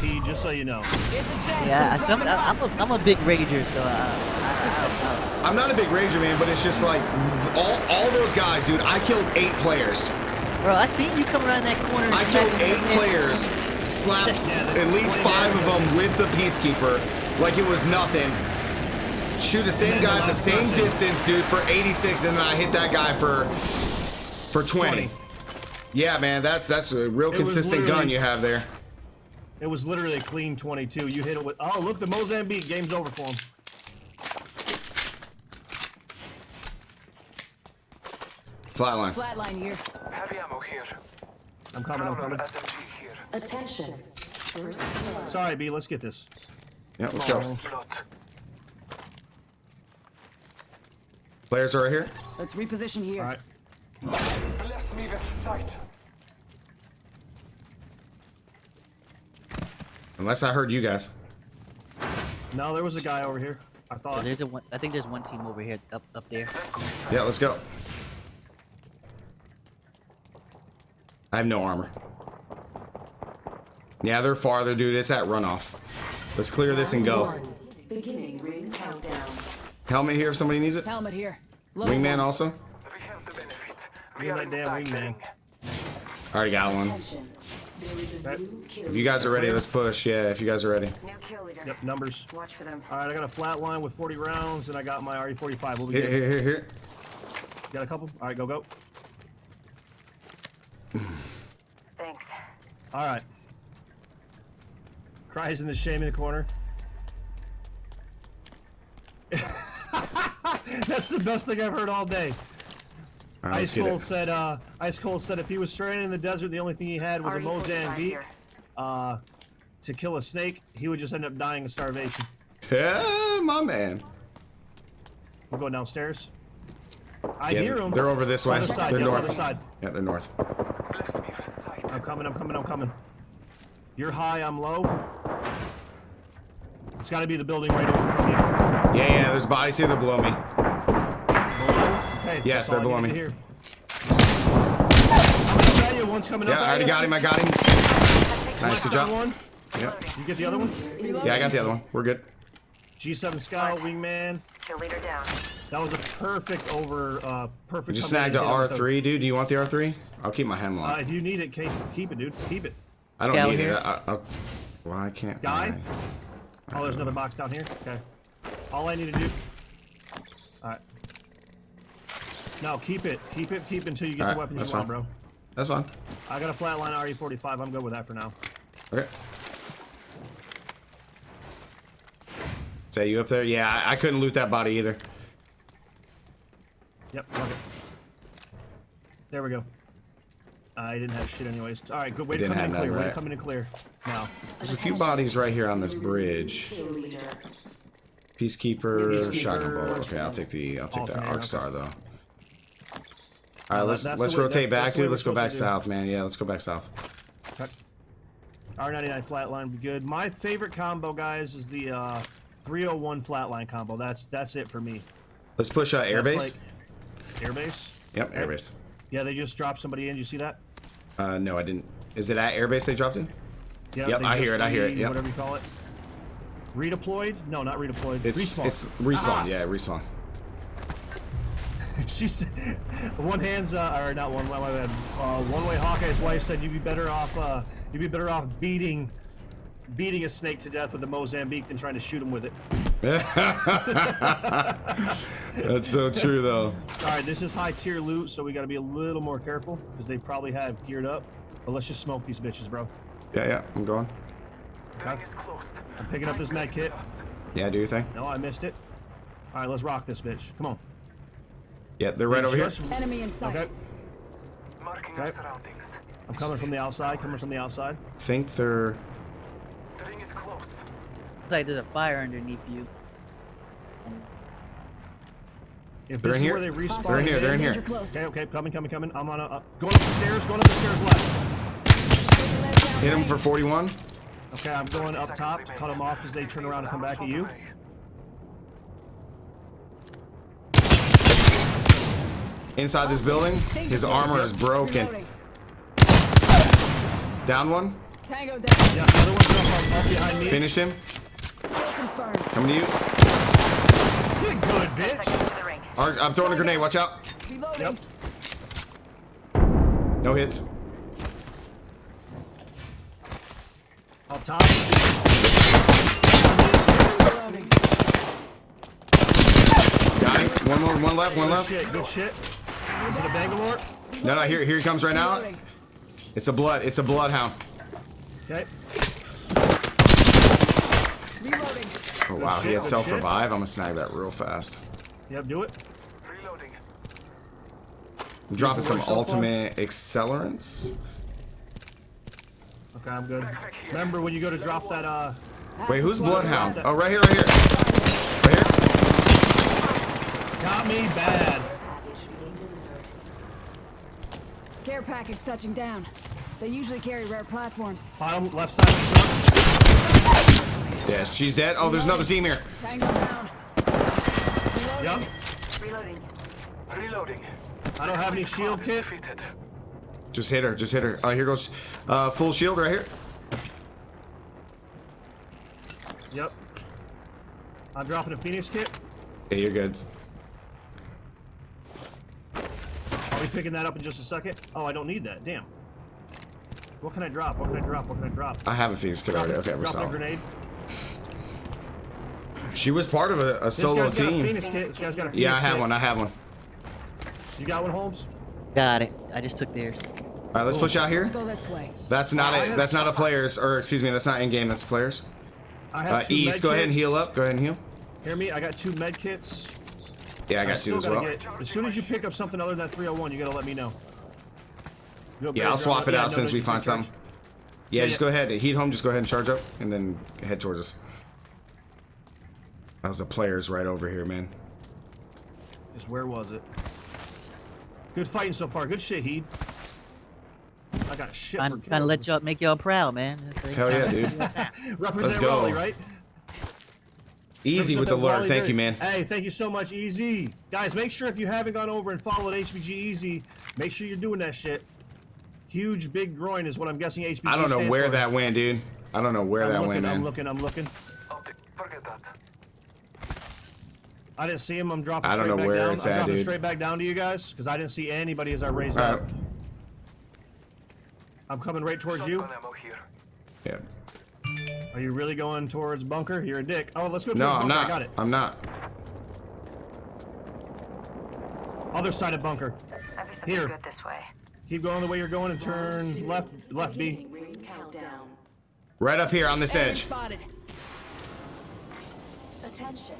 was he, just so you know. Yeah, some, I, I'm, a, I'm a big rager, so uh, I, I'm not a big rager, man, but it's just like all, all those guys, dude. I killed eight players. Bro, I seen you come around that corner. I killed eight players, slapped at least five of them with the peacekeeper, like it was nothing. Shoot the same guy at the same distance, dude, for 86, and then I hit that guy for for 20. Yeah, man, that's that's a real It consistent gun you have there. It was literally a clean 22. You hit it with. Oh, look, the Mozambique game's over for him. Flatline. Flatline here. Heavy ammo here. I'm coming. I'm coming. Here. Attention. First. Sorry, B. Let's get this. Yeah, let's go. Blood. Players are right here. Let's reposition here. All right. Bless me with sight. Unless I heard you guys. No, there was a guy over here. I So thought. there's a one, I think there's one team over here, up up there. Yeah, let's go. I have no armor. Yeah, they're farther, dude. It's at runoff. Let's clear this and go. One. Beginning ring countdown. Helmet here if somebody needs it. Helmet here. Low Wingman also. We have the benefit. We You're damn wingman. ring. Already got one. Attention. There is a Okay. new kill. If you guys are ready, let's push. Yeah, if you guys are ready. New kill leader. Yep, numbers. Watch for them. All right, I got a flat line with 40 rounds, and I got my RE45. What we Here, get? here, here, here. Got a couple? All right, go, go. Thanks. All right. Cries in the shame in the corner. That's the best thing I've heard all day. All right, let's Ice Cold said, uh, Ice Cold said if he was stranded in the desert, the only thing he had was a RE45 Mozambique uh, to kill a snake, he would just end up dying of starvation. Yeah, my man. We're going downstairs. I Yeah, hear them. They're over this way. Other side, They're yes, north. other side. Yeah, they're north. Bless me with sight. I'm coming, I'm coming, I'm coming. You're high, I'm low. It's got to be the building right over from you. Yeah, yeah. There's bodies here that below me. To hear. I'm coming at you. One's coming Yeah, up I already got him. I got him. Nice, good job. One. Yep. You get the other one? Yeah, I got the other one. We're good. G7 Scout, Wingman. Kill leader down. That was a perfect over, uh, perfect. We just coming in snagged the and hit him with R3, dude. Do you want the R3? I'll keep my Uh, hemlock. if you need it, keep, keep it, dude. Keep it. I don't Down need here. it. I, I'll, well, I can't. Guy? I- Oh, there's another box down here. Okay. All I need to do. All right. No, keep it. Keep it. Keep it until you get All the right, weapons that's you want, fine. bro. That's fine. I got a flatline RE45. I'm good with that for now. Okay. Say you up there? Yeah, I, I couldn't loot that body either. Yep. Love it. There we go. I didn't have shit anyways. All right, good. Way to come in have clear. that, Way to come in clear. Now. There's a few bodies right here on this bridge. Peacekeeper, Peacekeeper. shotgun bolt. Okay, I'll take the I'll take the Alternator, arc okay. star though. All right, let's that's let's way- rotate back, that's dude. Let's go back south, man. Yeah, let's go back south. Okay. R99 flatline would be good. My favorite combo, guys, is the uh, 301 flatline combo. That's that's it for me. Let's push uh, airbase. like- airbase. Yep, airbase. Yeah, they just dropped somebody in. You see that? Uh, no, I didn't. Is it at airbase they dropped in? Yeah, Yep, I hear it, I hear it, yep. Whatever you call it. Redeployed? No, not redeployed. It's respawn. it's respawn. Ah! Yeah, respawn. she said, one hand's uh, or not one. My bad. Uh, one way Hawkeye's wife said you'd be better off. Uh, you'd be better off beating, beating a snake to death with a Mozambique than trying to shoot him with it. That's so true though. All right, this is high tier loot, so we got to be a little more careful because they probably have geared up. But let's just smoke these bitches, bro. Yeah, yeah, I'm going. The ring is close. I'm picking up this med kit. Yeah, do you think? No, I missed it. All right, let's rock this bitch. Come on. Yeah, they're right over here. Enemy in sight. Okay, Marking Okay. surroundings. I'm coming from the outside. Coming from the outside. Think they're. The ring is close. Looks like there's a fire underneath you. If They're in here. they respawn, They're in here. They're in here. Okay, okay, coming, coming, coming. I'm on a uh, going up the stairs. Going up the stairs left. Hit him for 41. Okay, I'm going up top to cut them off as they turn around and come back at you. Inside this building, his armor is broken. Down one. Tango down. Yeah, another one's up, up behind me. Finished him. Coming to you. Good, good, bitch. Seconds to the ring. Ar- I'm throwing a grenade. Watch out. Yep. No hits. Up top. Got him. One more. One left. One Good left. shit, good shit. Is it a Bangalore? No, no. Here, here he comes right now. It's a blood. It's a bloodhound. Okay. Reloading. Oh wow, he had good self shit. revive. I'm gonna snag that real fast. Yep, do it. Reloading. I'm dropping some work so far? ultimate accelerants. Okay, I'm good. Remember when you go to drop that, uh, Wait, who's bloodhound? Oh, right here, right here. Right here. got me bad. Care package touching down. They usually carry rare platforms. Bottom left side of. Yes, she's dead. Oh, there's another team here. Tango down. Reloading. Yep. Reloading. Reloading. I don't have any shield kit. defeated. Just hit her. Just hit her. Oh, here goes uh, full shield right here. Yep. I'm dropping a Phoenix kit. Yeah, you're good. I'll be picking that up in just a second. Oh, I don't need that. Damn. What can I drop? What can I drop? What can I drop? I have a Phoenix kit already. Okay, we're Dropping a solid. grenade. She was part of a, a This solo guy's got a team. Phoenix kit. This guy's got a Phoenix Yeah, I have kit. one. I have one. You got one, Holmes? Got it. I just took theirs. All right, let's push out here. Let's go this way. That's not I a. have- That's not a players, or excuse me, that's not in game. That's players. I have Uh, two East, med go ahead and heal up. Go ahead and heal. Hear me? I got two med kits. Yeah, I got still two as well. Get, as soon as you pick up something other than that 301, you gotta let me know. You Yeah, I'll swap it out as soon as we find something. Yeah, Yeah, just yeah. go ahead. Heat home. Just go ahead and charge up, and then head towards us. That was the players right over here, man. Just where was it? Good fighting so far. Good shit, Heed. I got shit Trying, for trying to let y'all make y'all proud, man. That's like- Hell yeah, dude. Represent Let's go. Raleigh, right? Easy with the that lure. Raleigh Thank you, man. Hey, thank you so much, Easy. Guys, make sure if you haven't gone over and followed HBG Easy, make sure you're doing that shit. Huge big groin is what I'm guessing HBG I don't know where for. that went, dude. I don't know where I'm that looking, went, I'm looking, I'm looking. Optic. Forget that. I didn't see him. I'm dropping I don't straight know back where down. it's I'm at, dropping dude. straight back down to you guys because I didn't see anybody as I raised All up. right. I'm coming right towards you. Ammo here. Yeah. Are you really going towards bunker? You're a dick. Oh, let's go towards No, bunker. I'm not. I got it. I'm not. Other side of bunker. Might be Here. good this way. Keep going the way you're going and turn left, left B. Beginning ring countdown. Right up here on this Enemy edge. spotted. Attention.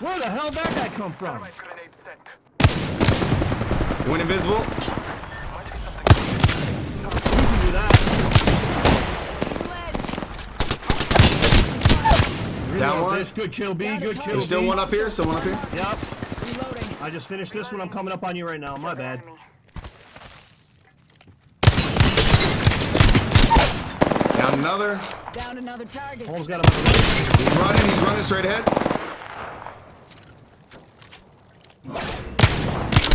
Where the hell did that guy come from? Thermite. Went invisible. Might be something. You can do that. Down one. bitch. Good kill B. Good kill There's still B. one up here. Still one up here. Yep. Reloading. I just finished this one. I'm coming up on you right now. My bad. Down another. Down another target. Holmes got him. on the right. He's running. He's running straight ahead.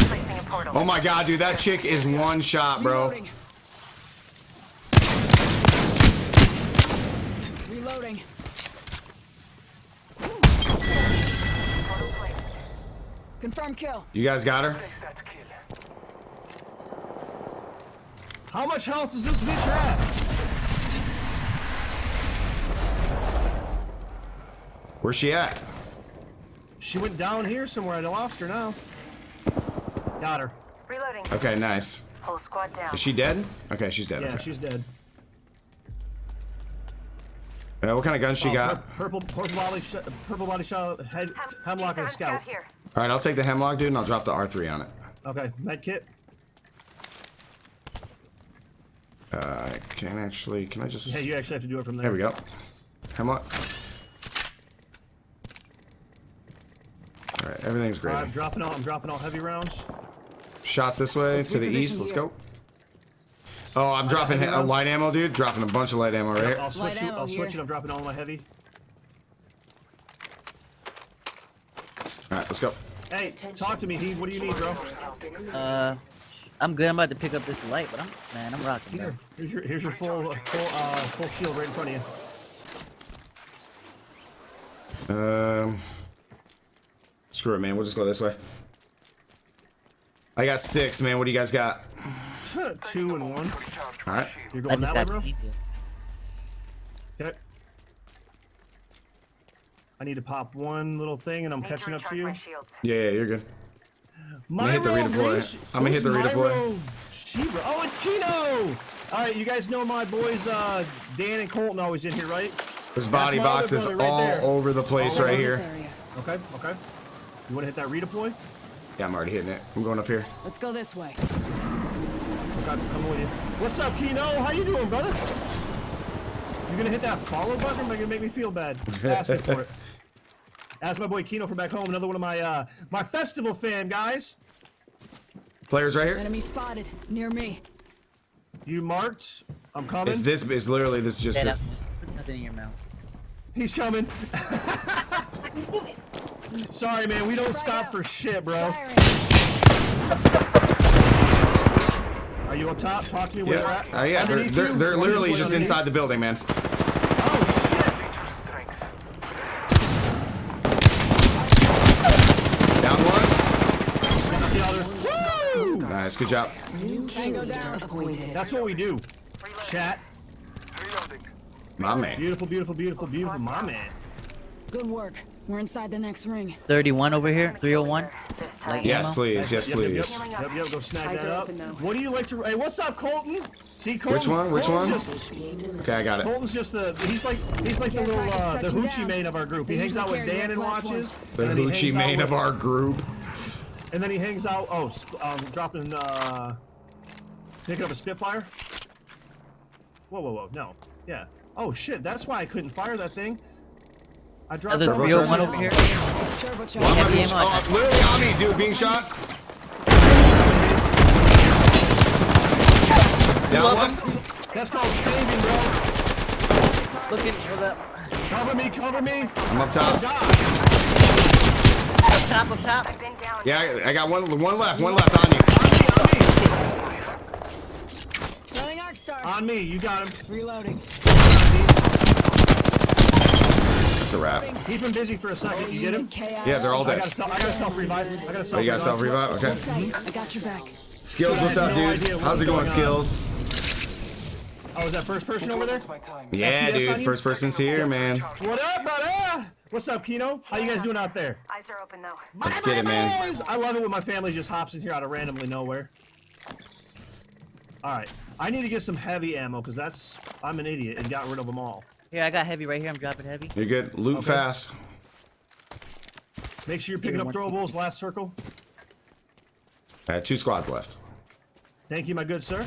Placing a portal. Oh my god, dude, that chick is one shot, bro. Reloading. Reloading. Confirm kill. You guys got her? Place that kill. How much health does this bitch have? Where's she at? She went down here somewhere. I lost her now. Got her. Reloading. Okay, nice. Whole squad down. Is she dead? Okay, she's dead. Yeah, okay. she's dead. Uh, what kind of gun she Oh, got? Purple, purple body, sh- purple body shot, head, hemlock, and a G7 scout. here. All right, I'll take the hemlock, dude, and I'll drop the R3 on it. Okay, med kit. Uh, can actually, can I just? Yeah, you actually have to do it from there. There we go. Hemlock. All right, everything's great. right, I'm dropping all. I'm dropping all heavy rounds. Shots this way Let's to the reposition east. Let's here. go. Oh, I'm dropping heavy he- uh, light ammo, dude. Dropping a bunch of light ammo right here. I'll switch Light you. ammo I'll switch it. I'm dropping all my heavy. All right, let's go. Hey, talk to me, He. What do you need, bro? Uh, I'm good. I'm about to pick up this light, but I'm man, I'm rocking. Here, bro. here's your here's your full full uh full shield right in front of you. Um, screw it, man. We'll just go this way. I got six, man. What do you guys got? Two and one. All right. You're going that way, bro. pizza. Okay. I need to pop one little thing, and I'm Need catching up to you. Yeah, yeah, you're good. My hit the redeploy. I'm gonna hit the redeploy. Sheba. Oh, it's Kino! All right, you guys know my boys uh, Dan and Colton always in here, right? There's body boxes right all there. over the place All right here. Okay, okay. You want to hit that redeploy? Yeah, I'm already hitting it. I'm going up here. Let's go this way. Okay, I'm with you. What's up, Kino? How you doing, brother? You gonna hit that follow button? Or am I gonna make me feel bad? Asking for it. Ask my boy Kino from back home. Another one of my uh, my festival fan guys. Players right here. Enemy spotted near me. You marked. I'm coming. It's this. It's literally this. Just Yeah, this. nothing in your mouth. He's coming. Sorry, man. We don't stop out. for shit, bro. Firing. Are you up top? Talk to me where you're Yeah, at. uh, yeah. They're, they're, they're literally just underneath? inside the building, man. Oh shit! strengths. Down one. The other. Woo! Nice. Good job. That's what we do. Chat. Reloading. My man. Beautiful, beautiful, beautiful, beautiful. My man. Good work. We're inside the next ring. 31 over here. 301. This. Like Yes, ammo? please. Yes, Yep, yep, please. Yep, yep, yep, Go snag that up. What do you like to? Hey, what's up, Colton? See, Colton. Which one? Which Colton's one? Just, Okay, I got it. Colton's just the. He's like he's like the little uh, the touching hoochie down. main of our group. He hangs out with Dan and watches. The and hoochie hangs main of our group. And then he hangs out. Oh, um, dropping. Uh, picking up a Spitfire. Whoa, whoa, whoa! No. Yeah. Oh shit! That's why I couldn't fire that thing. I dropped. Another turbo 301 charge. over here. Turbocharge. Why am I Heavy ammo. oh, literally on me, dude. Being shot. Down one. That's called saving, bro. Looking for the Cover me, cover me. I'm up top. God. up top, up top. I've been down. Yeah, I I got one. One left. One left on you. On me, Throwing arc star. On me. You got him. Reloading. It's a wrap. Keep him busy for a second. You get him? Yeah, they're all I dead. got a self. I got a self revive. I got a Oh, self. you got self revive? Okay. I got your back. Skills, what's up, dude? How's it going, going. Skills? Oh, is that first person over there? It's my time. Yeah, FPS dude. First person's here, man. What up, brother? What's up, Kino? How you guys doing out there? Eyes are open though. Let's get it, man. I love it when my family just hops in here out of randomly nowhere. All right, I need to get some heavy ammo because that's I'm an idiot and got rid of them all. Here, I got heavy right here. I'm dropping heavy. You're good. Loot Okay. fast. Make sure you're picking up Give me one throwables. Last circle. I had two squads left. Thank you, my good sir.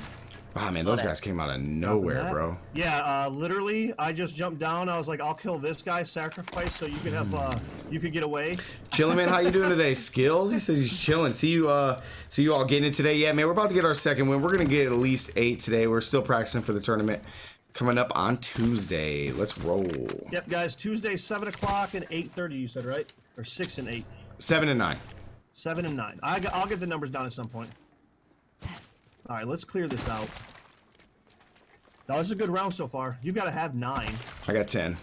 Ah, man, those guys came out of nowhere, bro. Yeah, uh, literally, I just jumped down. I was like, I'll kill this guy, sacrifice, so you can have, uh, you can get away. Chilling, man. How you doing today? Skills? He says he's chilling. See you, uh, see you all getting it today. Yeah, man, we're about to get our second win. We're gonna get at least eight today. We're still practicing for the tournament coming up on Tuesday. Let's roll. Yep, guys. Tuesday, seven o'clock and eight thirty. You said right, or six and eight, Seven and nine. seven and nine. I, I'll get the numbers down at some point. All right, let's clear this out. That was a good round so far. You've got to have nine, I got ten.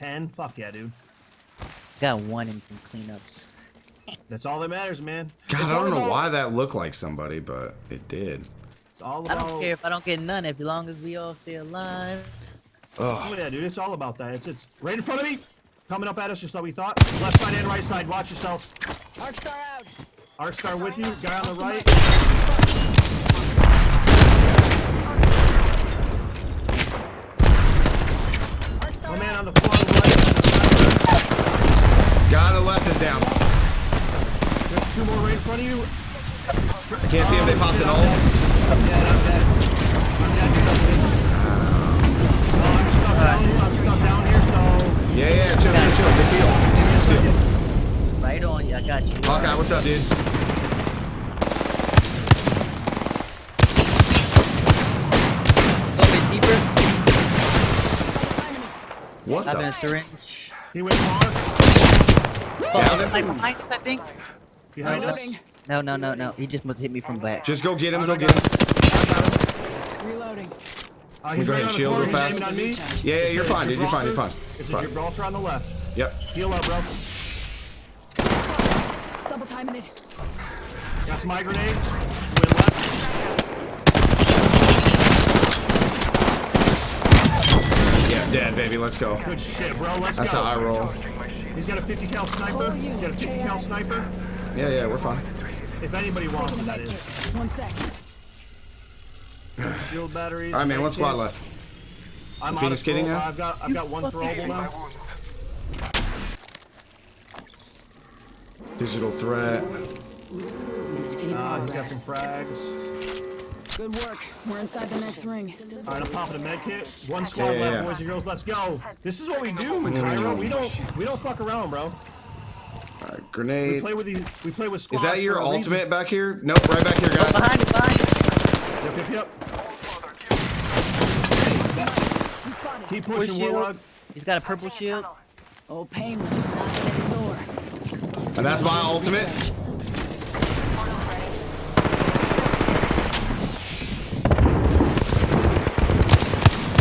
ten. Fuck yeah, dude. Got one in some cleanups. That's all that matters, man. God, It's I don't know about- why that looked like somebody, but it did. It's all I don't care if I don't get none, as long as we all stay alive. Oh yeah, dude, it's all about that. It's it's right in front of me, coming up at us just like we thought. Left side and right side. Watch yourself. Arc star out. Arc star with you. Guy on the right. Arc star My man on the floor on the right. Guy on the left is down. There's two more right in front of you. I can't see if they popped an ult. I'm dead. I'm dead. I'm dead. I'm stuck down here. I'm stuck down here. So Yeah, yeah, chill, chill, chill. Just heal. Just heal. Right on. I got you. Hawkeye, what's up, dude? Go a bit deeper. What I've been a syringe. he went far Oh, Down like behind us, I think. behind us. No, no, no, no. He just must hit me from back. Just go get him. Go get him. Reloading. Uh, me he's go ahead and right on the shield real fast. aiming on. Yeah, yeah, It's you're fine, dude. You're fine. You're fine. It's a Fine. Gibraltar on the left. Yep. Heal up, bro. Double timing it. Got some my grenade. Went left. Yeah, dead, baby. Let's go. Good shit, bro. Let's That's go. how I roll. He's got a 50 cal sniper. He's got a 50 cal sniper. Yeah, yeah, we're fine. If anybody wants Taking it, a that med is. kit. One sec. Shield batteries. All right, man. One squad left. I'm Phoenix out of kidding now? I've got I've got one throwable now. Digital threat. Uh, he's got some frags. Good work. We're inside the next ring. All right, I'm popping a med kit. One squad Yeah, left, yeah. boys and girls. Let's go. This is what we do in Cairo. We don't we don't fuck around, bro. All right, We play with these. We play with squads. Is that your for a reason. ultimate back here? Nope, right back here, guys. Behind you, behind you. Yep, yep, yep. We spotted. Keep Push pushing. Warlock. He's got a purple shield. Oh, painless. Knocking at the door. And that's my ultimate.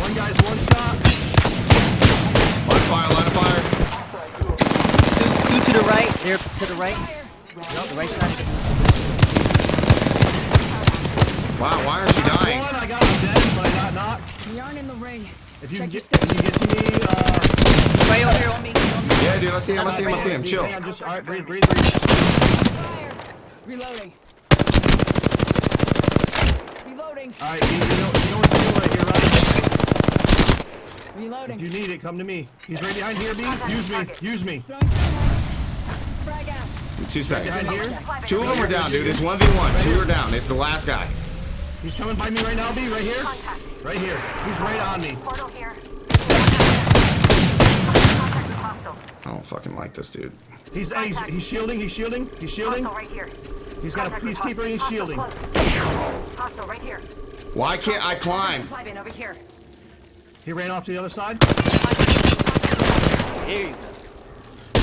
One guy's one shot. Line of fire, line of fire. Two, two to the right. There to the right. The right side. Of the- Wow, why aren't you dying? One, I got him dead, but I got knocked. We aren't in the ring. If you Check can your get, if you get to me, uh, Right over here on me. Yeah, dude, I see him, I see him, I see him. Chill. Hang on, just, all right, breathe, breathe, breathe. Fire. Reloading. Reloading. All right, you, you know, you know what to do right here, right? Reloading. If you need it, come to me. He's right behind here, B. Use me, use me. Throwing frag out. Two seconds. Two of them are down, dude. It's 1v1. Two are down. It's the last guy. He's coming by me right now, B. Right here. Right here. He's right on me. Portal here. I don't fucking like this dude. He's, hey, he's, he's shielding. He's shielding. He's shielding. Hostile right here. He's got a Contact with peacekeeper. and He's shielding. Hostile right here. Why can't I climb? Supply bin over here. He ran off to the other side. Here you go.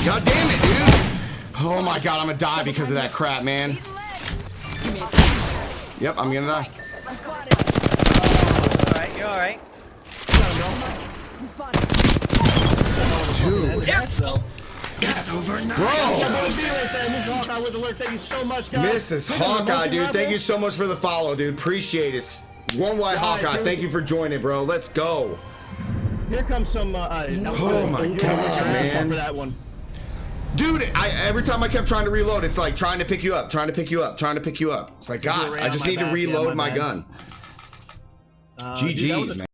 God damn it, dude. Oh my god, I'm gonna die because of that crap, man. Give me a sec. Yep, I'm gonna die. I'm spotted. All right, you're all right. I'm spotted. Bro! That B right there. Mrs. Hawkeye with the alert. Thank you so much, guys. Mrs. Look Hawkeye, dude. Thank you so much for the follow, dude. Appreciate it. One White Hawkeye, here thank you for joining, bro. Let's go. Here comes some. Uh, uh, that was Oh my You God, get your ass off man. For that one. Dude, I every time I kept trying to reload, it's like trying to pick you up, trying to pick you up, trying to pick you up. It's like, God, I just my need to back, yeah, reload my my bad. gun. Uh, GG's, man.